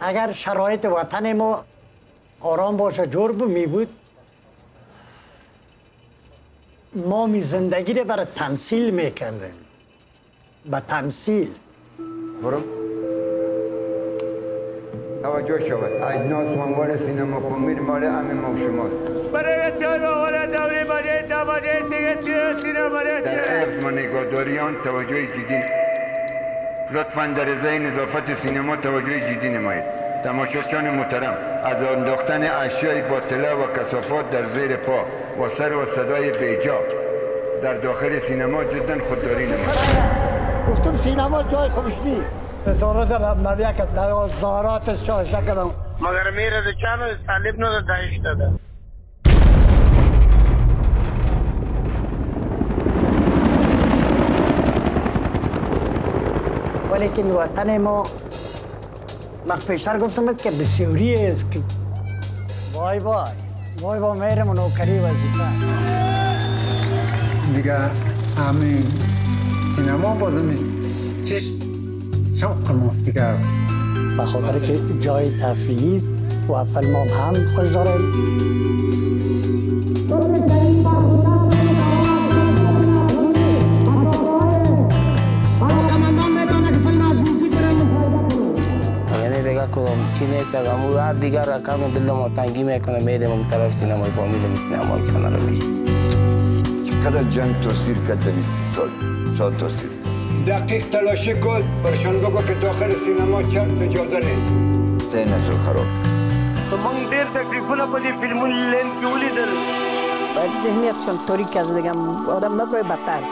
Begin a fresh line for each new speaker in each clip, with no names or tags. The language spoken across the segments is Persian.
اگر شرایط وطن ما آرام باشه جور می بود. ما می زندگی رو برای تمثیل می‌کردیم به تمثیل.
برو. توجه شود. اجناس منوار سینما پامیر مال همه ما شماست.
برای تان آقای دوری برای تماجه دیگه چیه سینما
در عرض و نگهداری آن توجه جدی. لطفا در ازای نظافت سینما توجه جدی نمایید. تماشاچیان محترم از انداختن اشیای باطله و کسافات در زیر پا و سر و صدای بیجا در داخل سینما جدا خودداری نمایید.
گفتم سینما جای خوبش نیست. وزارت مملکت وزارت شاشه کنم
مگر میره چانو طالب نو دایش داده
ولیکن وطن ما من پیشتر گفتم که بسیاری است که وای وای. وای با میرم نوکری وظیفه
دیگه همین سینما بازم چش شوق ماست دیگه؟
به خاطر که جای تفریحی است و فیلم هم خوش دارم
کدام چی نیست مو هر دیگر رقم دل ما تنگی می‌کنه میریم اون طرف سینمای با میریم سینما کنه رو میشه
چقدر جنگ توصیل کرد در سی سال شاید توصیل دقیق تلاشی کن برشان بگو که داخل سینما چند اجازه نیست سه نسل خراب
من ډیر تکلیفونه په دې فلمونو لین کې ولیدل
باید ذهنیتشان تاریک از دیگه آدم نبره بدتر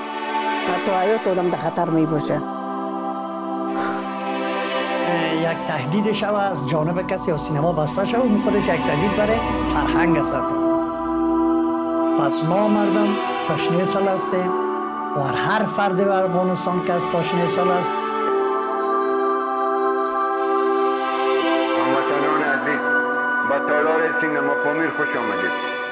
حتی حیات آدم در خطر می باشه
یک تهدید شو از جانب کسی یا سینما بسته شو اون خودش یک تهدید برای فرهنگ است. پس ما مردم تشنه سال هستیم. و هر فرد در افغانستان که از تشنه سال است.
هموطنان عزیز به تالار سینما پامیر خوش آمدید.